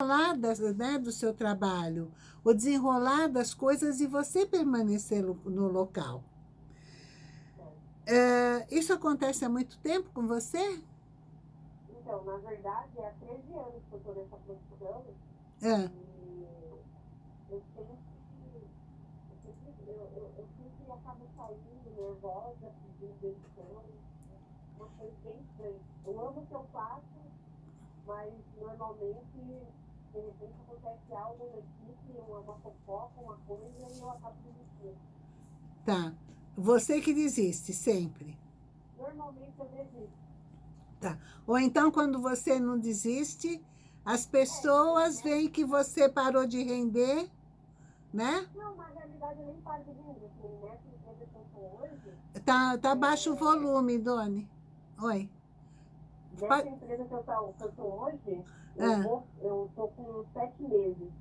desenrolar das, né, do seu trabalho, o desenrolar das coisas e você permanecer no, local. É, isso acontece há muito tempo com você? Então, na verdade, há 13 anos que eu estou nessa posição. É. eu sempre, eu, eu, eu sempre acabo saindo nervosa, pedindo demissão. Uma coisa bem estranha. Eu amo o que eu faço, mas normalmente, de repente, acontece algo na equipe, uma, fofoca, uma coisa, e eu acabo desistindo. Tá. Você que desiste, sempre. Normalmente eu desisto. Tá. Ou então, quando você não desiste, as pessoas veem que você parou de render, né? Não, na realidade eu nem paro de render. Assim, estou hoje... Tá, tá baixo o volume, Doni. Oi. Nessa empresa que eu estou hoje, eu, ah. vou, eu tô com sete meses.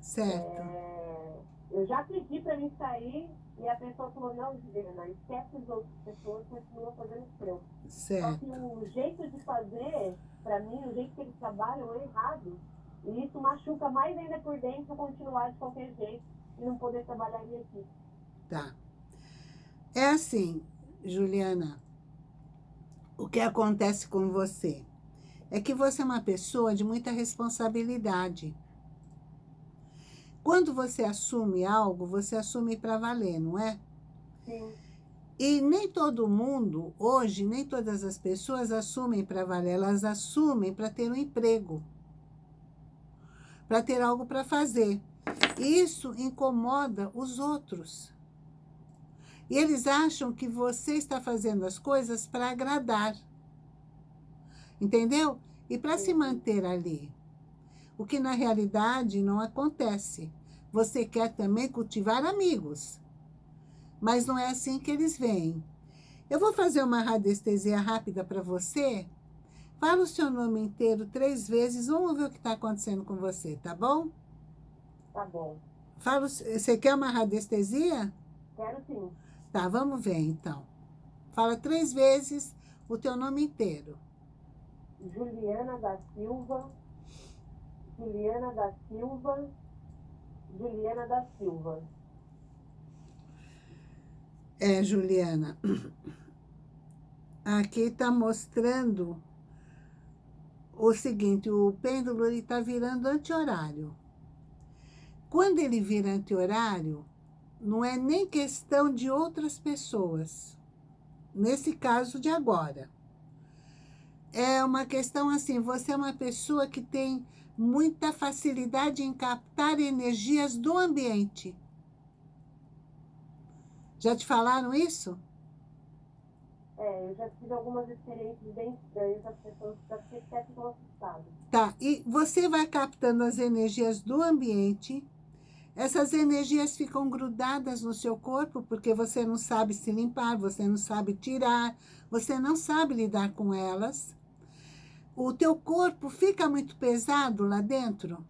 Certo. É, eu já pedi para mim sair e a pessoa falou, não, Juliana, esquece as outras pessoas, continua fazendo o seu. Certo. Só que o jeito de fazer, para mim, o jeito que eles trabalham é errado. E isso machuca mais ainda por dentro continuar de qualquer jeito e não poder trabalhar em equipe. Tá. É assim, Juliana, o que acontece com você é que você é uma pessoa de muita responsabilidade. Quando você assume algo, você assume para valer, não é? Sim. E nem todo mundo, hoje, nem todas as pessoas assumem para valer, elas assumem para ter um emprego, para ter algo para fazer. Isso incomoda os outros. E eles acham que você está fazendo as coisas para agradar. Entendeu? E para se manter ali o que na realidade não acontece. Você quer também cultivar amigos, mas não é assim que eles vêm. Eu vou fazer uma radiestesia rápida para você. Fala o seu nome inteiro três vezes, vamos ver o que está acontecendo com você, tá bom? Tá bom. Fala, você quer uma radiestesia? Quero sim. Tá, vamos ver então. Fala três vezes o teu nome inteiro. Juliana da Silva Juliana da Silva, Juliana da Silva. É, Juliana. Aqui está mostrando o seguinte, o pêndulo está virando anti-horário. Quando ele vira anti-horário, não é nem questão de outras pessoas. Nesse caso de agora. É uma questão assim, você é uma pessoa que tem muita facilidade em captar energias do ambiente. Já te falaram isso? É, eu já tive algumas experiências bem estranhas, as pessoas até ficam assustadas. Tá, e você vai captando as energias do ambiente, essas energias ficam grudadas no seu corpo, porque você não sabe se limpar, você não sabe tirar, você não sabe lidar com elas o teu corpo fica muito pesado lá dentro?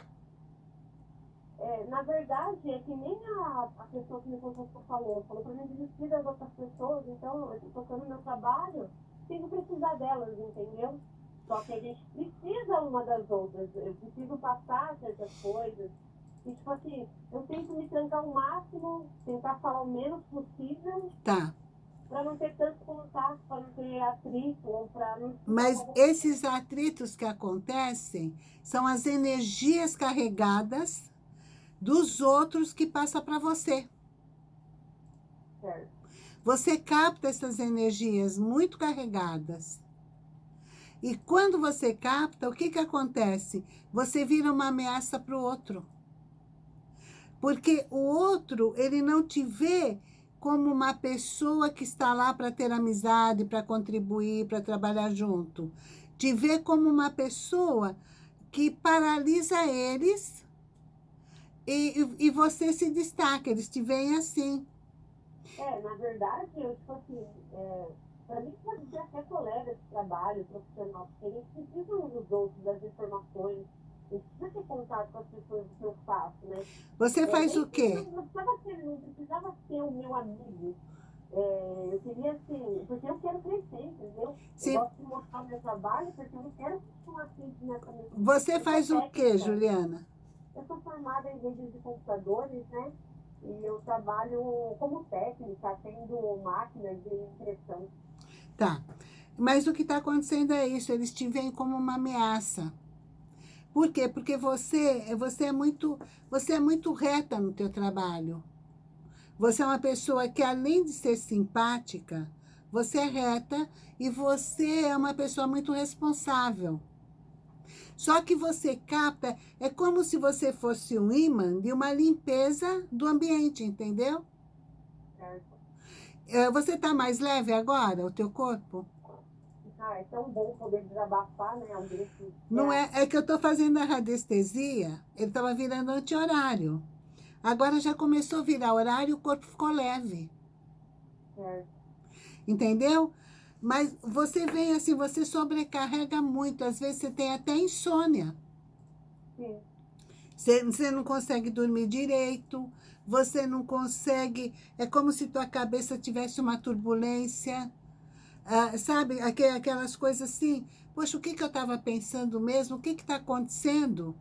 É, na verdade, é que nem a, a pessoa que me consultou falou, falou para mim desistir das outras pessoas, então eu estou tocando meu trabalho, que precisar delas, entendeu? Só que a gente precisa uma das outras, eu preciso passar certas coisas. E, tipo assim, eu tento me trancar o máximo, tentar falar o menos possível. Tá para não ter tanto contato, para não ter atrito, ou para não... Mas esses atritos que acontecem são as energias carregadas dos outros que passam para você. Certo. Você capta essas energias muito carregadas. E quando você capta, o que, que acontece? Você vira uma ameaça para o outro. Porque o outro, ele não te vê como uma pessoa que está lá para ter amizade, para contribuir, para trabalhar junto. Te ver como uma pessoa que paralisa eles e, e você se destaca, eles te veem assim. É, na verdade, eu, tipo assim, é, para mim pode ser até colega de trabalho, profissional, porque eles precisam dos outros, das informações, precisa ter contato com as pessoas que eu faço, né? Você faz o quê? Não, precisava ser, não precisava ser o meu amigo. É, eu queria, assim, porque eu quero crescer, entendeu? Sim. Eu gosto de mostrar o meu trabalho, porque eu não quero continuar assim nessa mesma... Você faz o que, Juliana? Eu sou formada em redes de computadores, né? E eu trabalho como técnica, tendo máquinas de impressão. Tá. Mas o que está acontecendo é isso, eles te veem como uma ameaça. Por quê? Porque você, você, é muito, você é muito reta no teu trabalho. Você é uma pessoa que, além de ser simpática, você é reta e você é uma pessoa muito responsável. Só que você capta, é como se você fosse um imã de uma limpeza do ambiente, entendeu? É, você está mais leve agora, o teu corpo? Ah, é tão bom poder desabafar, né? Não é, é que eu estou fazendo a radiestesia, ele estava virando anti-horário. Agora já começou a virar horário e o corpo ficou leve. É. Entendeu? Mas você vem assim, você sobrecarrega muito. Às vezes você tem até insônia. Sim. Você, você não consegue dormir direito. Você não consegue... É como se tua cabeça tivesse uma turbulência. Ah, sabe? Aquelas coisas assim. Poxa, o que, que eu estava pensando mesmo? O que está acontecendo?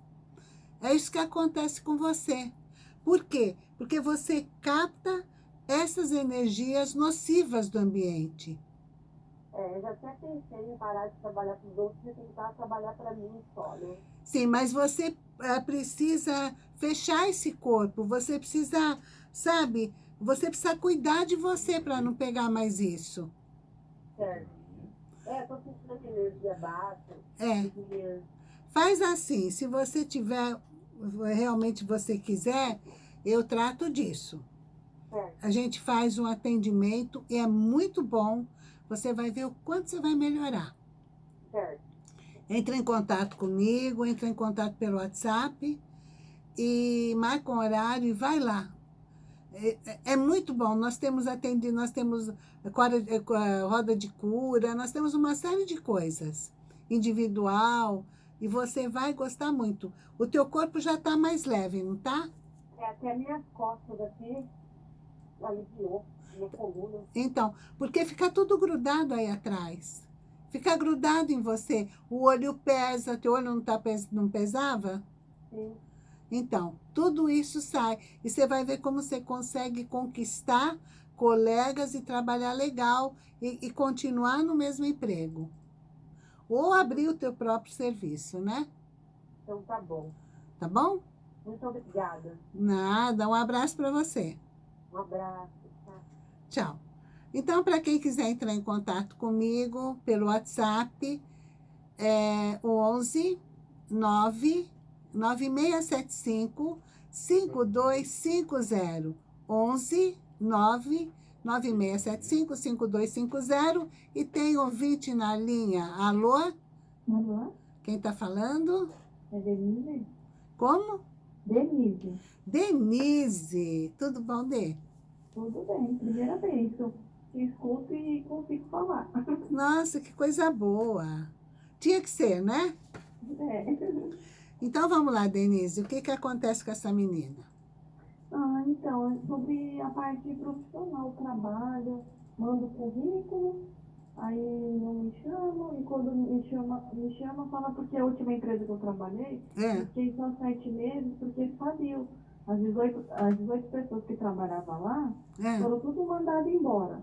É isso que acontece com você. Por quê? Porque você capta essas energias nocivas do ambiente. É, eu já até pensei em parar de trabalhar para os outros e tentar trabalhar para mim só, né? Sim, mas você é, precisa fechar esse corpo, você precisa, sabe, você precisa cuidar de você para não pegar mais isso. Certo. É, tô sentindo energia baixa. É. Faz assim, se você tiver realmente você quiser, eu trato disso. A gente faz um atendimento e é muito bom. Você vai ver o quanto você vai melhorar. É. Entra em contato comigo, entra em contato pelo WhatsApp e marca um horário e vai lá. É, é, é muito bom. Nós temos atendido, nós temos roda de cura, nós temos uma série de coisas. Individual, e você vai gostar muito. O teu corpo já está mais leve, não está? É, até minhas costas aqui aliviou, minha coluna. Então, porque fica tudo grudado aí atrás. Fica grudado em você. O olho pesa, teu olho não, tá, não pesava? Sim. Então, tudo isso sai. E você vai ver como você consegue conquistar colegas e trabalhar legal e, e continuar no mesmo emprego ou abrir o teu próprio serviço, né? Então tá bom. Tá bom? Muito obrigada. Nada, um abraço para você. Um abraço. Tá? Tchau. Então, para quem quiser entrar em contato comigo pelo WhatsApp, é 11 9 9675 5250. 11 9 9675-5250 e tem ouvinte na linha. Alô? Alô? Quem está falando? É Denise. Como? Denise. Denise. Tudo bom, Dê? Tudo bem. Primeira vez que eu escuto e consigo falar. Nossa, que coisa boa. Tinha que ser, né? É. Então, vamos lá, Denise. O que, que acontece com essa menina? Ah, então, é sobre a parte profissional, trabalho, mando currículo, aí não me chamam, e quando me chama, me chama, fala porque a última empresa que eu trabalhei, é. fiquei só sete meses, porque faliu. As 18, as 18 pessoas que trabalhavam lá é. foram tudo mandadas embora.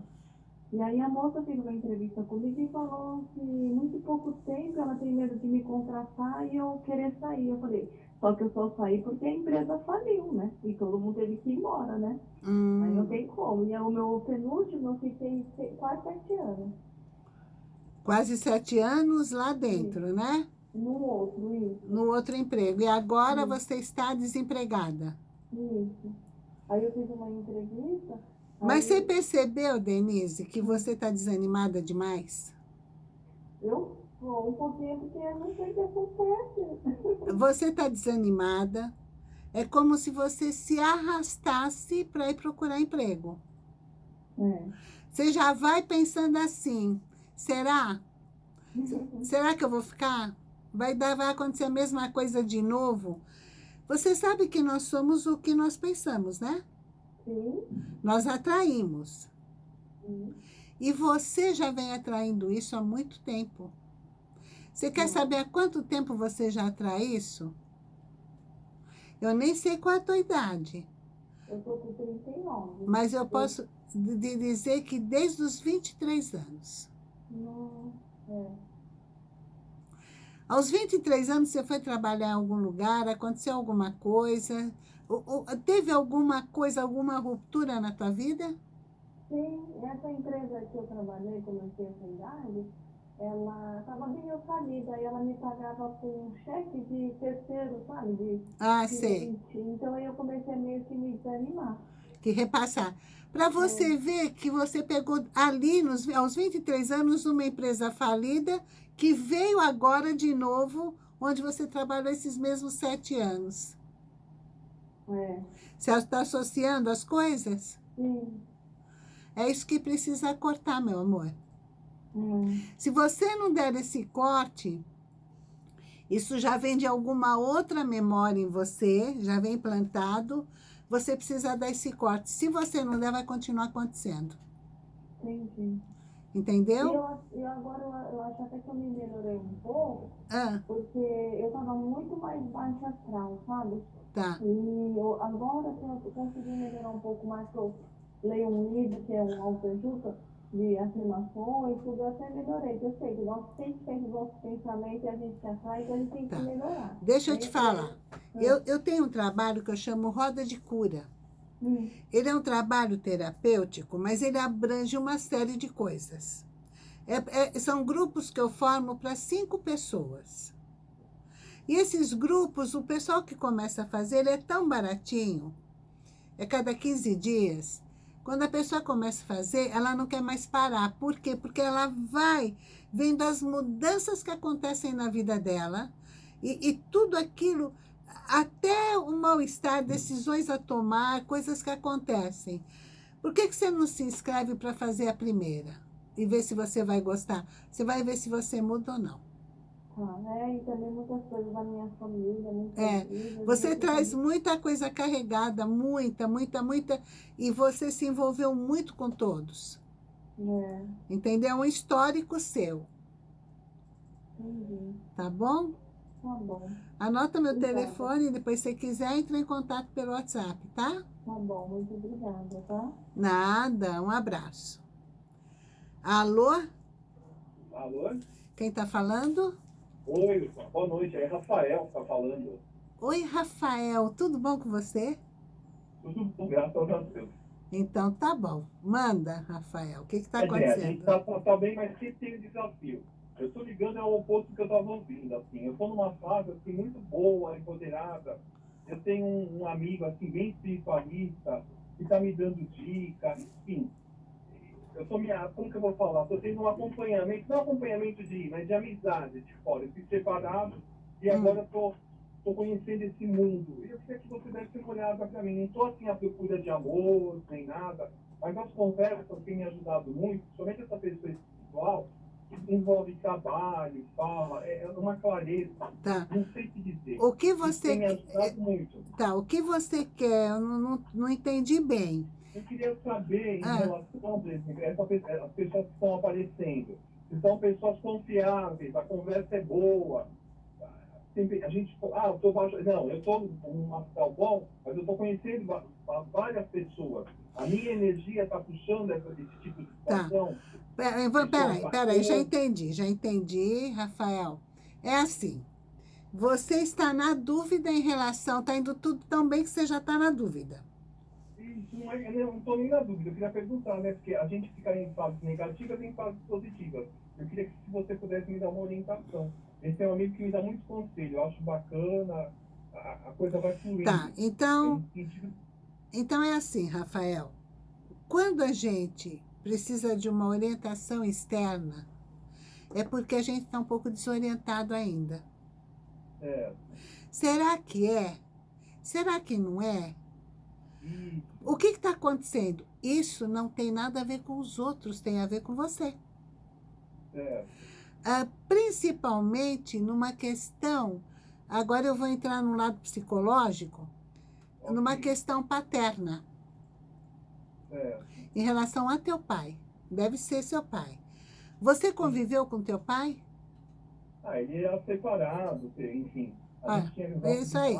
E aí a moça fez uma entrevista comigo e falou que muito pouco tempo ela tem medo de me contratar e eu querer sair. Eu falei, só que eu só saí porque a empresa faliu, né? E todo mundo teve que ir embora, né? Hum. Aí não tem como. E o meu penúltimo, eu fiquei quase sete anos. Quase sete anos lá dentro, isso. né? No outro, isso. No outro emprego. E agora isso. você está desempregada. Isso. Aí eu fiz uma entrevista. Mas você percebeu, Denise, que você está desanimada demais? Eu um pouquinho, porque eu não sei o que acontece. Você está desanimada. É como se você se arrastasse para ir procurar emprego. É. Você já vai pensando assim, será? será que eu vou ficar? Vai, dar, vai acontecer a mesma coisa de novo? Você sabe que nós somos o que nós pensamos, né? Sim. Nós atraímos. Uhum. E você já vem atraindo isso há muito tempo. Você quer Hum. saber há quanto tempo você já atrai isso? Eu nem sei qual é a tua idade, Eu tô com 39. mas eu posso de- dizer que desde os 23 anos. Não, é. Aos 23 anos você foi trabalhar em algum lugar, aconteceu alguma coisa, teve alguma coisa, alguma ruptura na tua vida? Sim, essa empresa que eu trabalhei, tinha essa idade, ela estava meio falida, e ela me pagava com um cheque de terceiro, sabe? De, Ah, de sei, 20. Então aí eu comecei meio que me desanimar. que repassar. Para você ver que você pegou ali, nos, aos 23 anos, uma empresa falida, que veio agora de novo, onde você trabalhou esses mesmos sete anos. É, Você está associando as coisas? sim. É isso que precisa cortar, meu amor. Hum, Se você não der esse corte, isso já vem de alguma outra memória em você, já vem plantado, você precisa dar esse corte. Se você não der, vai continuar acontecendo. entendi. E Entendeu? eu, eu agora eu, eu acho até que eu me melhorei um pouco, Ah, porque eu tava muito mais astral, sabe? tá. E eu, agora que eu consegui melhorar um pouco mais, que eu leio um livro que é um autoajuda de afirmações, tudo, eu até melhorei. Eu sei que nós sempre temos nossos pensamentos e a gente se atrai, então a gente tem que Tá. melhorar. Deixa eu te falar. é- Eu, eu tenho um trabalho que eu chamo Roda de Cura. Hum, Ele é um trabalho terapêutico, mas ele abrange uma série de coisas. É- é- são grupos que eu formo para cinco pessoas. E esses grupos, o pessoal que começa a fazer, ele é tão baratinho, é cada 15 dias. Quando a pessoa começa a fazer, ela não quer mais parar. Por quê? Porque ela vai vendo as mudanças que acontecem na vida dela e, e tudo aquilo, até o mal-estar, decisões a tomar, coisas que acontecem. Por que, que você não se inscreve para fazer a primeira? E ver se você vai gostar? Você vai ver se você muda ou não. É, e também muitas coisas da minha família, muitas É, vidas, Você traz muita coisa carregada, muita, muita, muita, e você se envolveu muito com todos. É, Entendeu? É um histórico seu, entendi. tá bom? Tá bom, Anota meu Obrigada. telefone, depois se quiser, entra em contato pelo WhatsApp, tá? tá bom, muito obrigada, tá? Nada, um abraço. Alô? Alô? Quem tá falando? Oi, boa noite. É Rafael que tá falando. Oi, Rafael, tudo bom com você? Tudo bom, graças a Deus. Então tá bom. Manda, Rafael. O que que tá Quer dizer, a gente acontecendo? tá, bem, mas sempre tem um desafio. Eu tô ligando ao oposto que eu tava ouvindo, assim. Eu tô numa fase, assim, muito boa, empoderada. Eu tenho um, um amigo, assim, bem espiritualista, que tá me dando dicas, enfim. Me, como que eu vou falar? Tô tendo um acompanhamento, não acompanhamento de, mas de amizade de fora. Eu fui separado e Hum. agora eu tô, tô conhecendo esse mundo. E eu queria que você desse uma olhada pra mim. Não tô assim à procura de amor, nem nada, mas as conversas têm me ajudado muito, somente essa pessoa espiritual, que envolve trabalho, fala, é é uma clareza, Tá. não sei o que dizer. O que Isso você tem me quer? ajudado muito. Tá, o que você quer? Eu não, não, não entendi bem. Eu queria saber em Ah. relação, por exemplo, essa pe- as pessoas que estão aparecendo. Se são pessoas confiáveis, a conversa é boa. Sempre, a gente, ah, eu tô baixo. Não, eu estou num astral bom, mas eu estou conhecendo várias pessoas. A minha energia está puxando esse tipo de Tá. situação. Peraí, peraí, peraí, já entendi, já entendi, Rafael. É assim, você está na dúvida em relação, está indo tudo tão bem que você já está na dúvida. Não eu não estou nem na dúvida. Eu queria perguntar, né? Porque a gente fica em fases negativas e em fases positivas. Eu queria que se você pudesse me dar uma orientação. Esse é um amigo que me dá muito conselho. Eu acho bacana, a, a coisa vai fluindo. Tá, então, então é assim, Rafael. Quando a gente precisa de uma orientação externa, é porque a gente está um pouco desorientado ainda. É, Será que é? Será que não é? O que está acontecendo? Isso não tem nada a ver com os outros, tem a ver com você. é, Ah, principalmente numa questão, agora eu vou entrar no lado psicológico, numa ok, questão paterna, é, em relação a teu pai. Deve ser seu pai. Você conviveu com teu pai? Ah, ele era separado, enfim. A Ah, gente tinha é isso aí.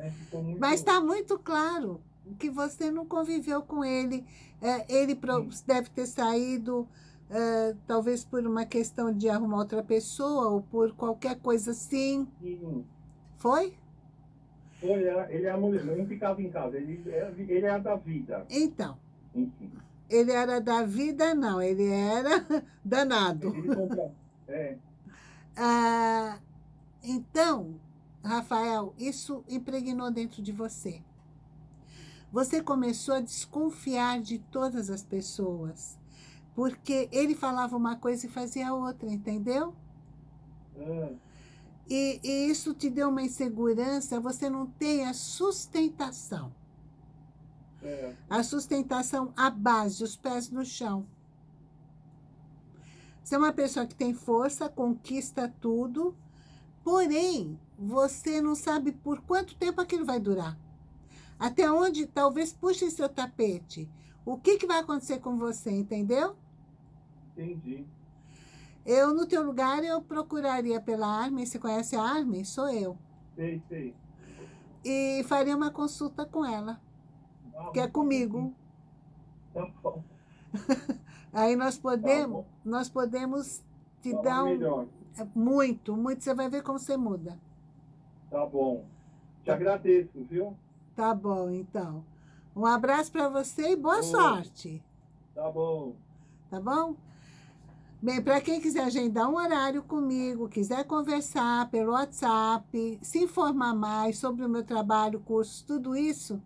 Né, muito... Mas está muito claro que você não conviveu com ele. É, ele pro- deve ter saído, é, talvez por uma questão de arrumar outra pessoa ou por qualquer coisa assim. Sim. Foi? Foi, ele era, ele era mulher, não ficava em casa, ele era, ele era da vida, Então, enfim. ele era da vida, não. Ele era danado. Ele compra, é, Ah, então, Rafael, isso impregnou dentro de você. Você começou a desconfiar de todas as pessoas, porque ele falava uma coisa e fazia outra, entendeu? ah, E, e isso te deu uma insegurança, você não tem a sustentação. é, A sustentação à base, os pés no chão. Você é uma pessoa que tem força, conquista tudo, porém, você não sabe por quanto tempo aquilo vai durar. Até onde talvez puxe seu tapete. O que, que vai acontecer com você, entendeu? entendi. Eu, no teu lugar, eu procuraria pela Armin. Você conhece a Armin? Sou eu. Sei, sei. E faria uma consulta com ela, Ah, que é comigo. Tá bom. Aí nós Tá podemos, bom. nós podemos te Fala dar um... melhor. Muito, muito. Você vai ver como você muda. Tá bom. Te agradeço, viu? Tá bom, então. Um abraço para você e boa sorte. Tá bom. Tá bom? Bem, para quem quiser agendar um horário comigo, quiser conversar pelo WhatsApp, se informar mais sobre o meu trabalho, curso, tudo isso,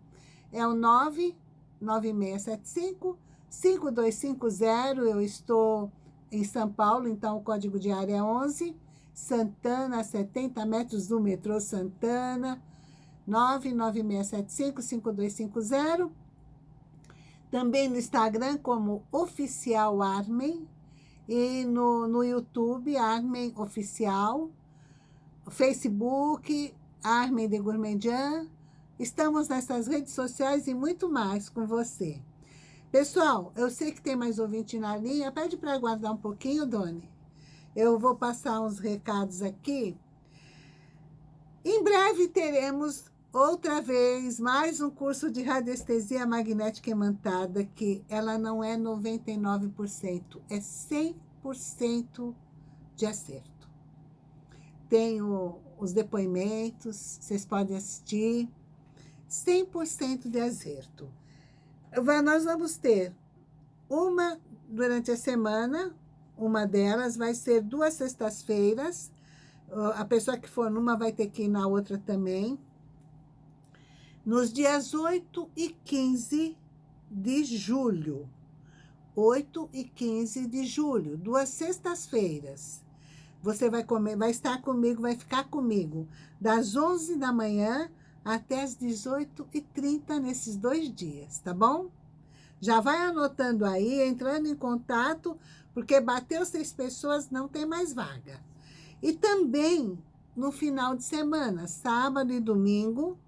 é o 99675 5250. Eu estou em São Paulo, então o código de área é 11. Santana, 70 metros do metrô Santana. 99675-5250. Também no Instagram como Oficial Armen. E no, no YouTube, Armen Oficial. Facebook, Armen de Gourmandian. Estamos nessas redes sociais e muito mais com você. Pessoal, eu sei que tem mais ouvinte na linha. Pede para aguardar um pouquinho, Doni. Eu vou passar uns recados aqui. Em breve teremos outra vez mais um curso de radiestesia magnética imantada, que ela não é 99%, é 100% de acerto. Tenho os depoimentos, vocês podem assistir, 100% de acerto. Nós vamos ter uma durante a semana, uma delas vai ser duas sextas-feiras, a pessoa que for numa vai ter que ir na outra também. Nos dias 8 e 15 de julho. 8 e 15 de julho, duas sextas-feiras. Você vai comer, vai estar comigo, vai ficar comigo das 11 da manhã até as 18 e 30 nesses dois dias, tá bom? Já vai anotando aí, entrando em contato, porque bateu seis pessoas, não tem mais vaga. E também no final de semana, sábado e domingo.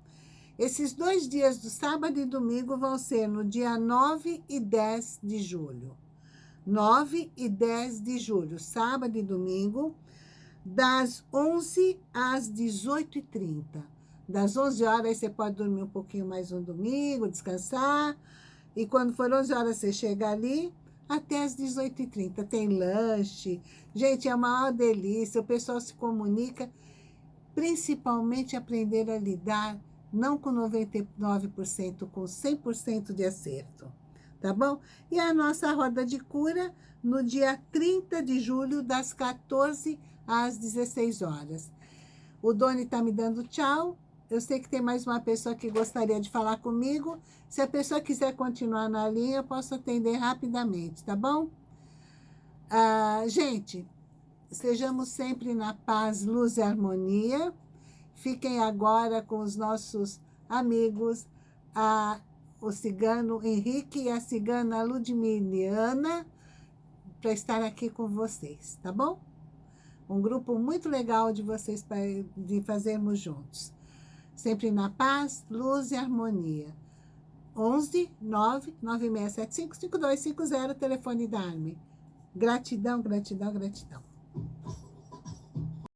Esses dois dias do sábado e domingo vão ser no dia 9 e 10 de julho. 9 e 10 de julho, sábado e domingo, das 11 às 18h30. Das 11 horas você pode dormir um pouquinho mais no domingo, descansar. E quando for 11 horas você chega ali, até as 18h30. Tem lanche. Gente, é a maior delícia. O pessoal se comunica, principalmente aprender a lidar, não com 99%, com 100% de acerto. Tá bom? E a nossa roda de cura no dia 30 de julho, das 14 às 16 horas. O Doni está me dando tchau. Eu sei que tem mais uma pessoa que gostaria de falar comigo. Se a pessoa quiser continuar na linha, eu posso atender rapidamente, tá bom? Ah, gente, sejamos sempre na paz, luz e harmonia. Fiquem agora com os nossos amigos, a, o cigano Henrique e a cigana Ludmiliana, para estar aqui com vocês, tá bom? Um grupo muito legal de vocês pra, de fazermos juntos. Sempre na paz, luz e harmonia. 11 99675 5250, telefone da Arme. Gratidão, gratidão, gratidão.